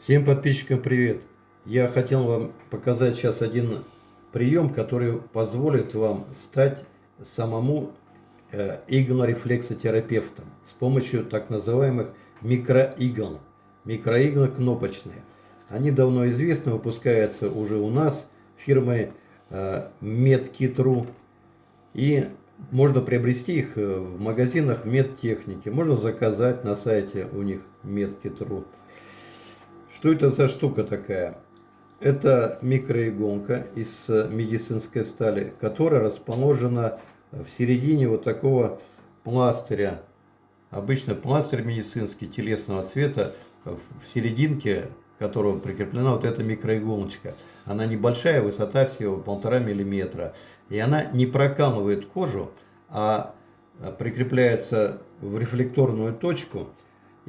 Всем подписчикам привет! Я хотел вам показать сейчас один прием, который позволит вам стать самому э, иглорефлексотерапевтом с помощью так называемых микроигл. Микроиглы кнопочные. Они давно известны, выпускаются уже у нас фирмой э, MedKit.ru. И можно приобрести их э, в магазинах медтехники. Можно заказать на сайте у них MedKit.ru. Что это за штука такая? Это микроиголка из медицинской стали, которая расположена в середине вот такого пластыря. Обычно пластырь медицинский телесного цвета, в серединке которого прикреплена вот эта микроиголочка. Она небольшая, высота всего полтора миллиметра. И она не прокалывает кожу, а прикрепляется в рефлекторную точку –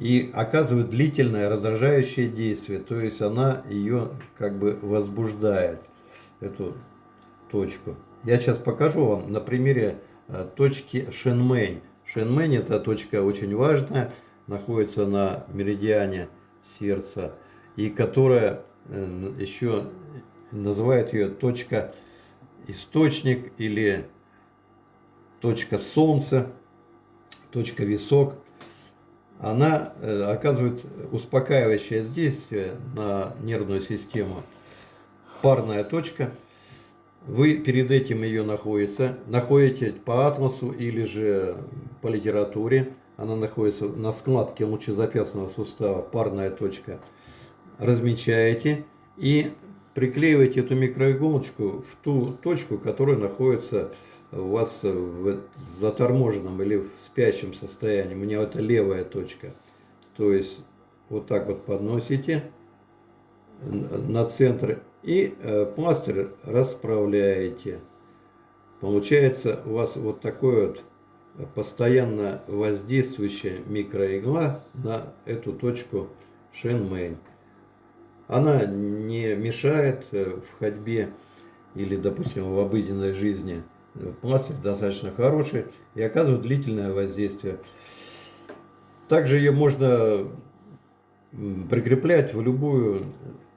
и оказывает длительное раздражающее действие, то есть она ее как бы возбуждает, эту точку. Я сейчас покажу вам на примере э, точки Шенмэнь. Шенмэнь это точка очень важная, находится на меридиане сердца, и которая э, еще называют ее точка источник или точка солнца, точка висок она э, оказывает успокаивающее действие на нервную систему. Парная точка. Вы перед этим ее находите, находите по атласу или же по литературе. Она находится на складке лучезапястного сустава, парная точка. Размечаете и приклеиваете эту микроиголочку в ту точку, которая находится вас в заторможенном или в спящем состоянии, у меня это левая точка. То есть вот так вот подносите на центр и э, пластырь расправляете. Получается у вас вот такой вот постоянно воздействующая микроигла на эту точку Шенмейн. Она не мешает э, в ходьбе или, допустим, в обыденной жизни пластырь достаточно хороший и оказывает длительное воздействие. Также ее можно прикреплять в любую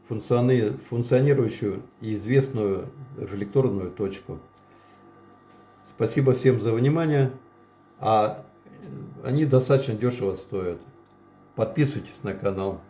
функциони... функционирующую и известную рефлекторную точку. Спасибо всем за внимание. А они достаточно дешево стоят. Подписывайтесь на канал.